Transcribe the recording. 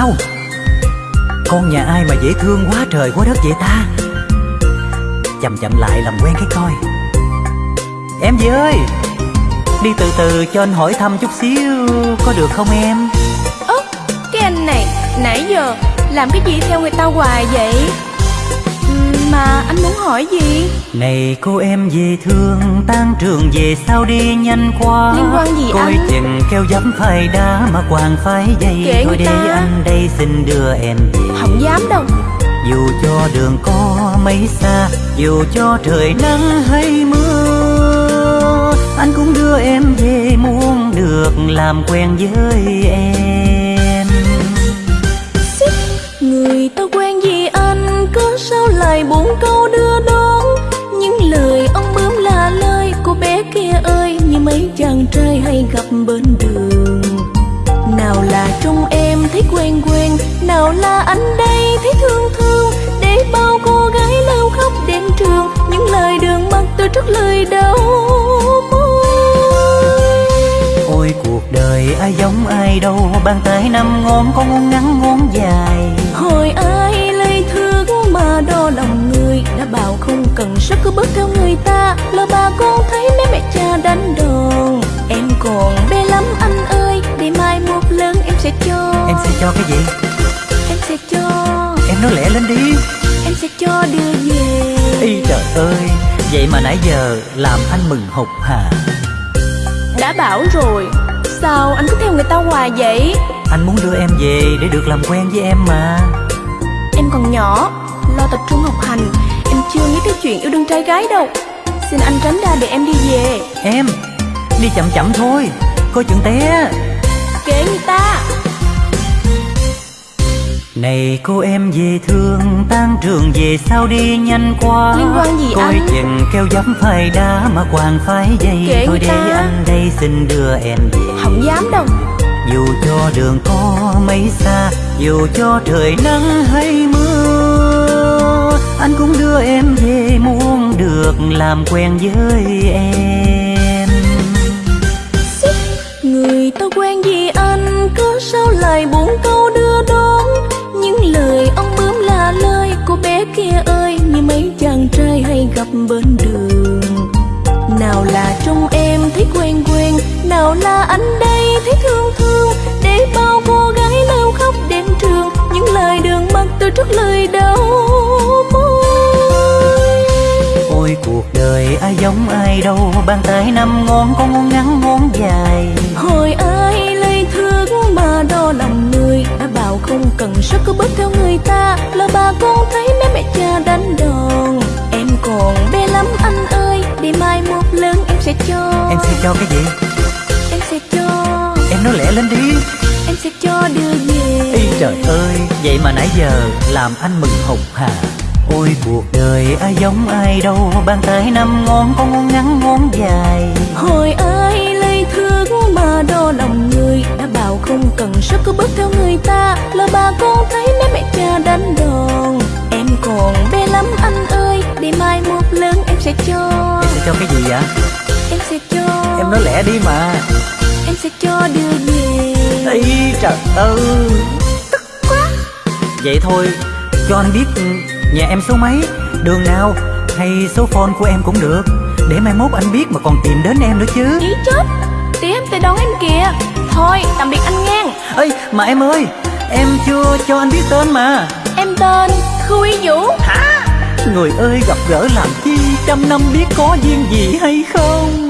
Wow Con nhà ai mà dễ thương quá trời quá đất vậy ta? Chậm chậm lại làm quen cái coi. Em gì ơi, Đi từ từ cho anh hỏi thăm chút xíu, Có được không em? Ơ, cái anh này, Nãy giờ làm cái gì theo người ta hoài vậy? Mà anh muốn hỏi gì? Này cô em dễ thương Tan trường về sao đi nhanh quá? Liên quan gì Coi anh? chừng keo dấp phai đá Mà quàng phái dây. Kệ Thôi người để ta. anh đây xin đưa em về. Không dám đâu. Dù cho đường có mấy xa Dù cho trời nắng hay mưa Anh cũng đưa em về muốn được làm quen với em trai hay gặp bên đường. Nào là trong em thấy quen quen, Nào là anh đây thấy thương thương. Để bao cô gái lâu khóc đến trường, Những lời đường mắt tôi trước lời đau môi. Ôi, cuộc đời ai giống ai đâu, Bàn tay năm ngón có ngón ngắn ngón cho cái gì? Em sẽ cho. Em nói lẹ lên đi. Em sẽ cho đưa về Ý trời ơi Vậy mà nãy giờ làm anh mừng hụt hà. Đã bảo rồi Sao anh cứ theo người ta hoài vậy? Anh muốn đưa em về để được làm quen với em mà. Em còn nhỏ Lo tập trung học hành Em chưa nghĩ tới chuyện yêu đương trai gái đâu. Xin anh tránh ra để em đi về. Em Đi chậm chậm thôi Coi chừng té. Kệ người ta Này cô em dễ thương Tan trường về sao đi nhanh quá. Liên quan gì Coi anh? chừng keo dấp phai đá Mà quàng phái dây. Kệ Thôi để ta. anh đây xin đưa em về. Không dám đâu. Dù cho đường có mấy xa Dù cho trời nắng hay mưa Anh cũng đưa em về muốn được làm quen với em. Người ta bên đường. Nào là trong em thấy quen quen Nào là anh đây thấy thương thương. Để bao cô gái lâu khóc đến trường Những lời đường mắt tôi trước lời đau môi Ôi cuộc đời ai giống ai đâu Bàn tay năm ngón có ngón ngắn ngón dài. Hồi ai lời thương mà đo lòng người Đã bảo không cần sức cứ bước theo người ta. Là bà con thấy sẽ cho. Em sẽ cho cái gì? Em sẽ cho. Em nói lẹ lên đi. Em sẽ cho đưa về Ý trời ơi Vậy mà nãy giờ làm anh mừng hụt hà. Ôi cuộc đời ai giống ai đâu Bàn tay năm ngón có ngón ngắn ngón dài. Hồi ai lời thương mà đo lòng người Đã bảo không cần sức cứ bước theo người ta. Là bà con thấy mấy mẹ cha đánh đòn Em còn bé lắm anh ơi. Để mai một lần em sẽ cho. Em sẽ cho cái gì vậy sẽ cho Em nói lẹ đi mà. Em sẽ cho đưa về Ý trời ơi. Tức quá. Vậy thôi Cho anh biết ừ, nhà em số mấy Đường nào Hay số phone của em cũng được. Để mai mốt anh biết mà còn tìm đến em nữa chứ. Ý chết. Tí em tới đón em kìa. Thôi tạm biệt anh ngang. Ê mà em ơi Em chưa cho anh biết tên mà. Em tên Khu Y Vũ. Hả? Người ơi gặp gỡ làm chi? Trăm năm biết có duyên gì hay không